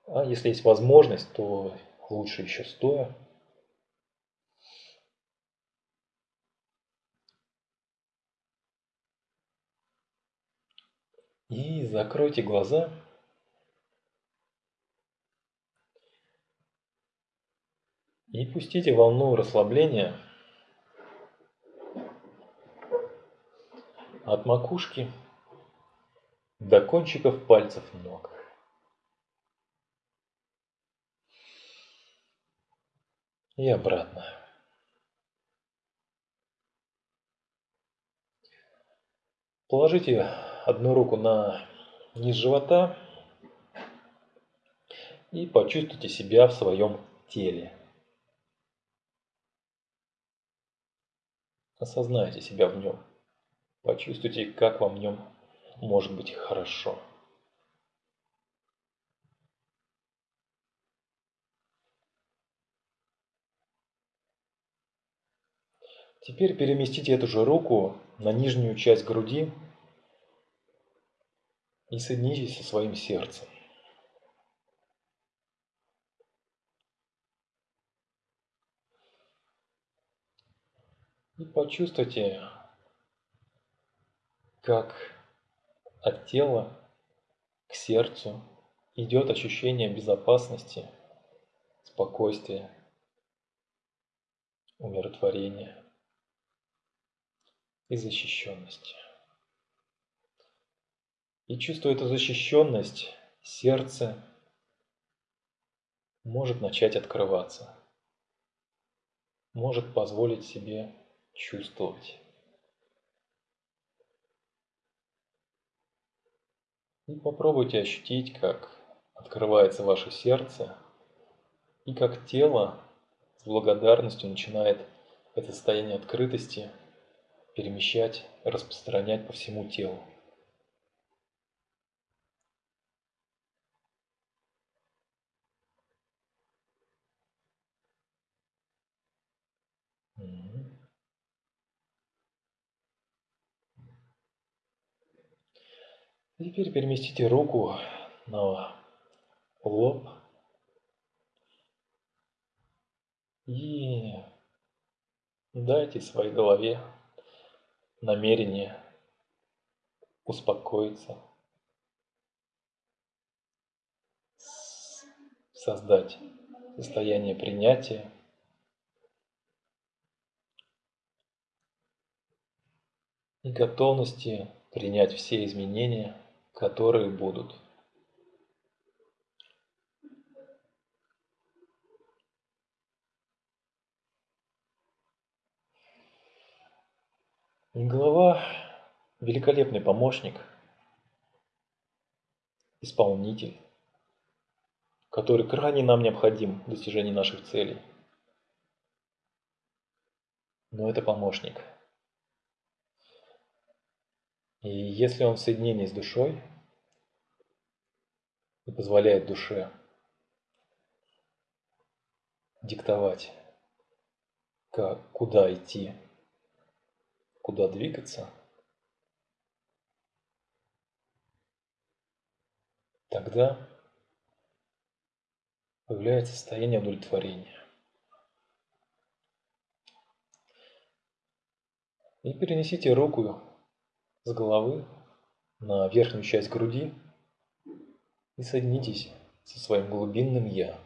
А если есть возможность, то лучше еще стоя. И закройте глаза. И пустите волну расслабления от макушки до кончиков пальцев ног. И обратно. Положите одну руку на низ живота и почувствуйте себя в своем теле. Осознайте себя в нем. Почувствуйте, как вам в нем может быть хорошо. Теперь переместите эту же руку на нижнюю часть груди и соединитесь со своим сердцем. И почувствуйте, как от тела к сердцу идет ощущение безопасности, спокойствия, умиротворения и защищенности. И чувствуя эту защищенность, сердце может начать открываться, может позволить себе чувствовать. И попробуйте ощутить, как открывается ваше сердце и как тело с благодарностью начинает это состояние открытости перемещать, распространять по всему телу. Теперь переместите руку на лоб. И дайте своей голове намерение успокоиться, создать состояние принятия, и готовности принять все изменения, которые будут. И голова – великолепный помощник, исполнитель, который крайне нам необходим в достижении наших целей. Но это помощник. И если он в соединении с душой и позволяет душе диктовать, как, куда идти, куда двигаться, тогда появляется состояние удовлетворения. И перенесите руку с головы на верхнюю часть груди и соединитесь со своим глубинным «Я».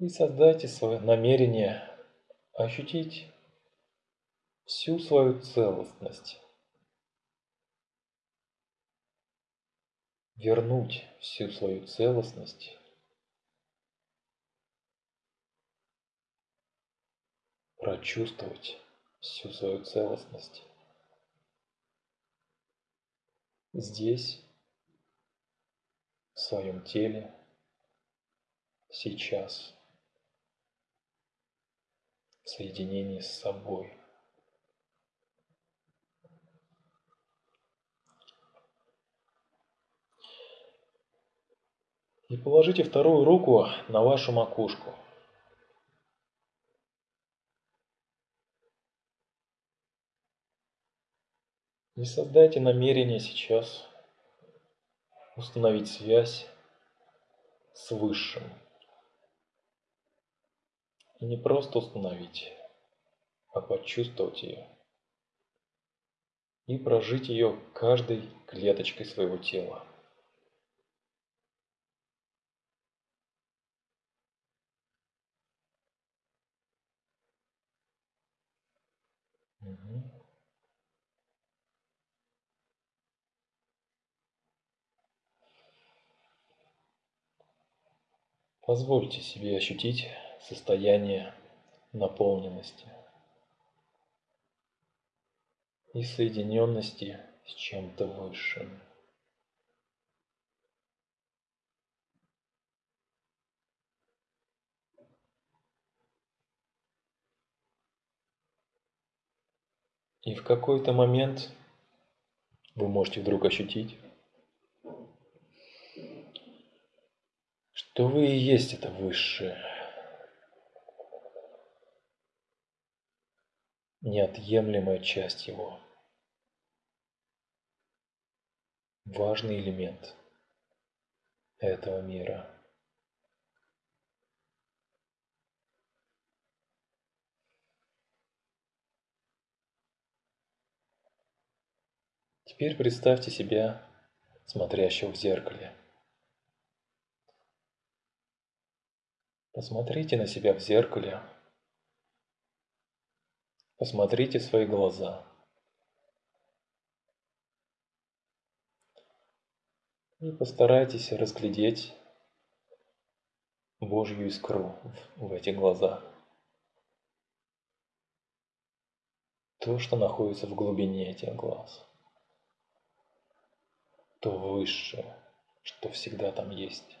И создайте свое намерение ощутить всю свою целостность. Вернуть всю свою целостность. Прочувствовать всю свою целостность. Здесь, в своем теле, сейчас соединении с собой. И положите вторую руку на вашу макушку. И создайте намерение сейчас установить связь с Высшим. И не просто установить, а почувствовать ее. И прожить ее каждой клеточкой своего тела. Позвольте себе ощутить состояние наполненности и соединенности с чем-то высшим. И в какой-то момент вы можете вдруг ощутить, что вы и есть это высшее. Неотъемлемая часть его. Важный элемент этого мира. Теперь представьте себя смотрящего в зеркале. Посмотрите на себя в зеркале. Посмотрите в свои глаза. И постарайтесь разглядеть Божью искру в эти глаза. То, что находится в глубине этих глаз. То высшее, что всегда там есть.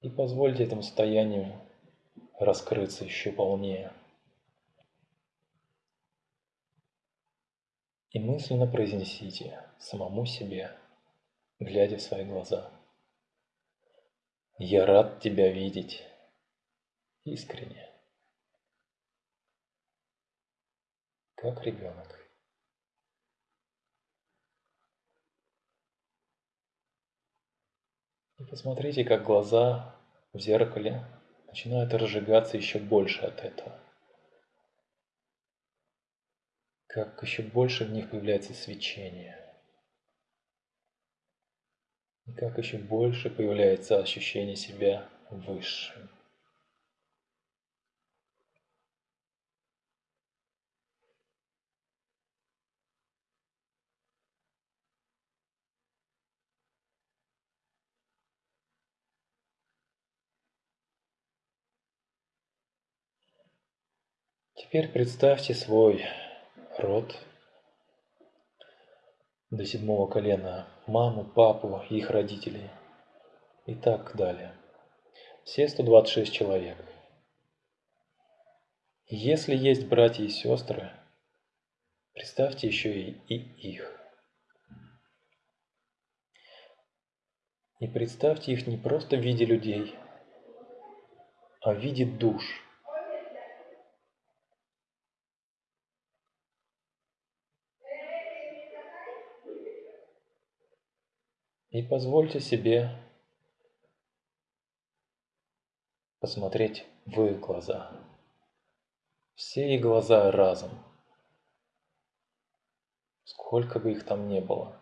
И позвольте этому состоянию раскрыться еще полнее. И мысленно произнесите самому себе, глядя в свои глаза. Я рад тебя видеть искренне, как ребенок. И посмотрите, как глаза в зеркале начинают разжигаться еще больше от этого. Как еще больше в них появляется свечение. И как еще больше появляется ощущение себя высшим. Теперь представьте свой род до седьмого колена, маму, папу, их родителей и так далее. Все 126 человек. Если есть братья и сестры, представьте еще и, и их. И представьте их не просто в виде людей, а в виде душ – И позвольте себе посмотреть в их глаза, все их глаза разом. Сколько бы их там не было.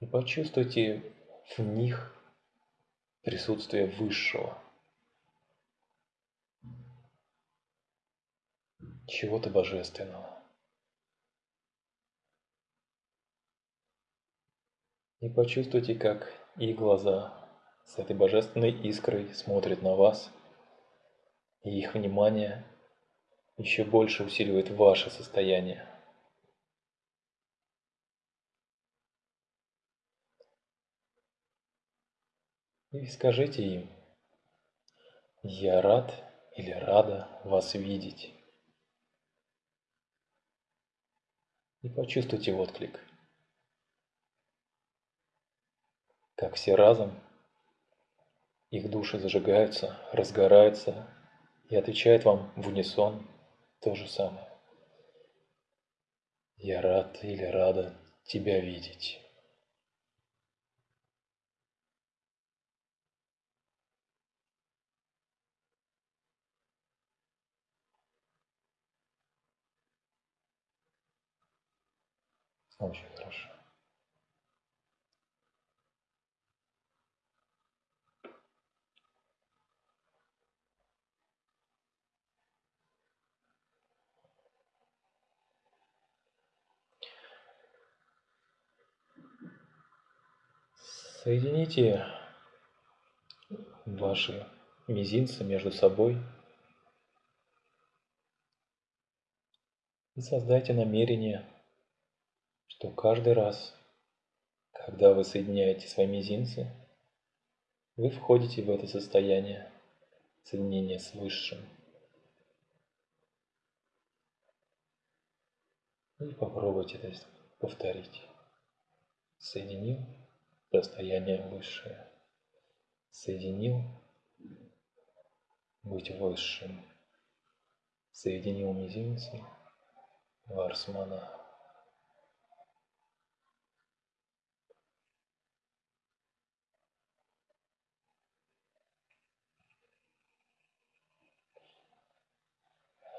И почувствуйте в них присутствие Высшего. Чего-то божественного. И почувствуйте, как их глаза с этой божественной искрой смотрят на вас, и их внимание еще больше усиливает ваше состояние. И скажите им, я рад или рада вас видеть. И почувствуйте отклик. Как все разом, их души зажигаются, разгораются и отвечают вам в унисон то же самое. Я рад или рада тебя видеть. Очень хорошо. Соедините ваши мизинцы между собой и создайте намерение, что каждый раз, когда вы соединяете свои мизинцы, вы входите в это состояние соединения с Высшим. И попробуйте это повторить. Соединил состояние высшее. Соединил быть высшим. Соединил мизинцы Варсмана.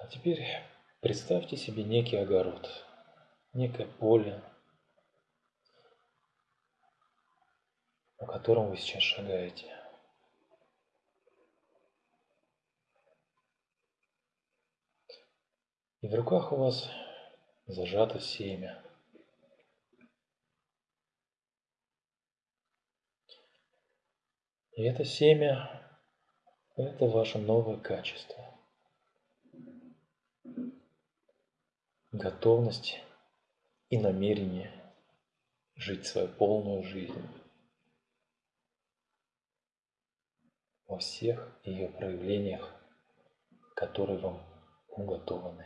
А теперь представьте себе некий огород, некое поле, по которому вы сейчас шагаете. И в руках у вас зажато семя. И это семя – это ваше новое качество. Готовность и намерение жить свою полную жизнь. Во всех ее проявлениях, которые вам уготованы.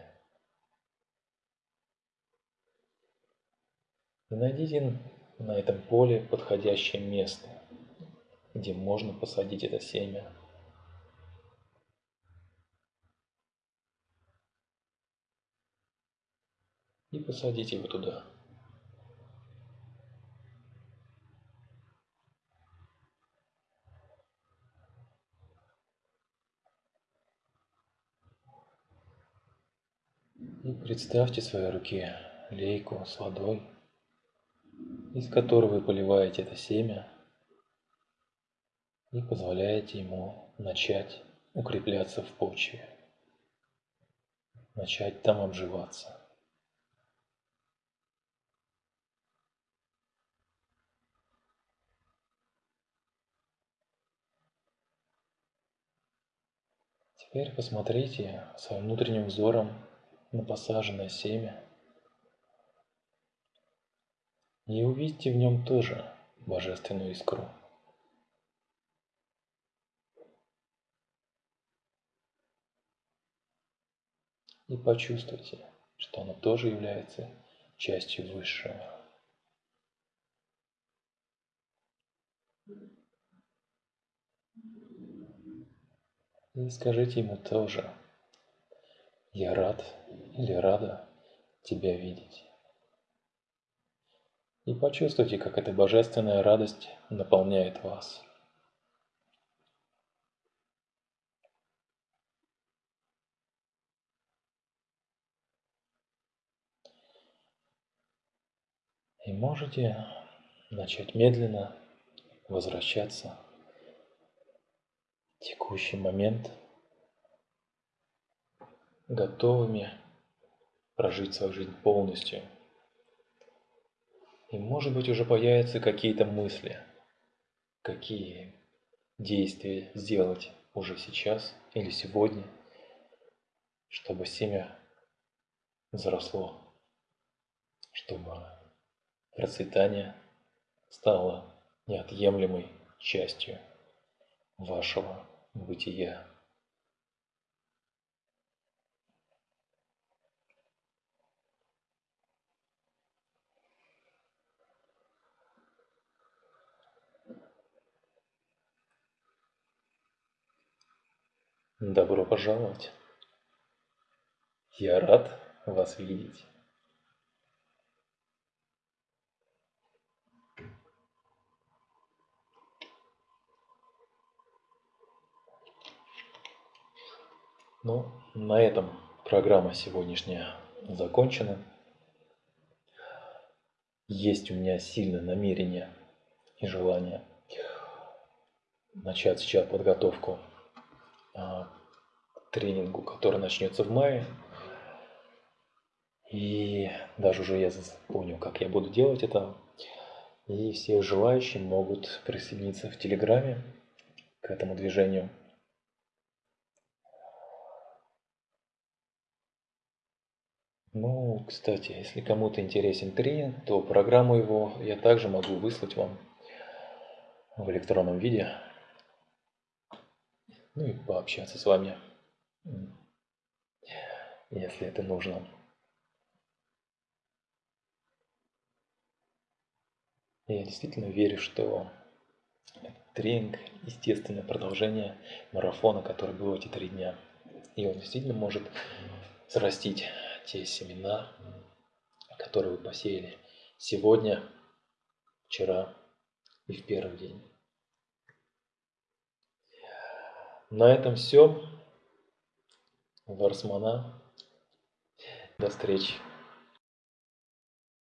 И найдите на этом поле подходящее место, где можно посадить это семя. И посадите его туда. И представьте в своей руке лейку с водой, из которой вы поливаете это семя и позволяете ему начать укрепляться в почве, начать там обживаться. Теперь посмотрите своим внутренним взором на посаженное семя. И увидите в нем тоже божественную искру. И почувствуйте, что оно тоже является частью Высшего. И скажите ему тоже, я рад или рада тебя видеть. И почувствуйте, как эта божественная радость наполняет вас. И можете начать медленно возвращаться в текущий момент – готовыми прожить свою жизнь полностью. И может быть уже появятся какие-то мысли, какие действия сделать уже сейчас или сегодня, чтобы семя заросло, чтобы процветание стало неотъемлемой частью вашего бытия. Добро пожаловать. Я рад вас видеть. Ну, на этом программа сегодняшняя закончена. Есть у меня сильное намерение и желание начать сейчас подготовку тренингу, который начнется в мае. И даже уже я понял, как я буду делать это. И все желающие могут присоединиться в Телеграме к этому движению. Ну, кстати, если кому-то интересен тренинг, то программу его я также могу выслать вам в электронном виде. Ну и пообщаться с вами, если это нужно. Я действительно верю, что тренинг – естественное продолжение марафона, который был эти три дня. И он действительно может взрастить те семена, которые вы посеяли сегодня, вчера и в первый день. На этом все. Варсмана. До встречи.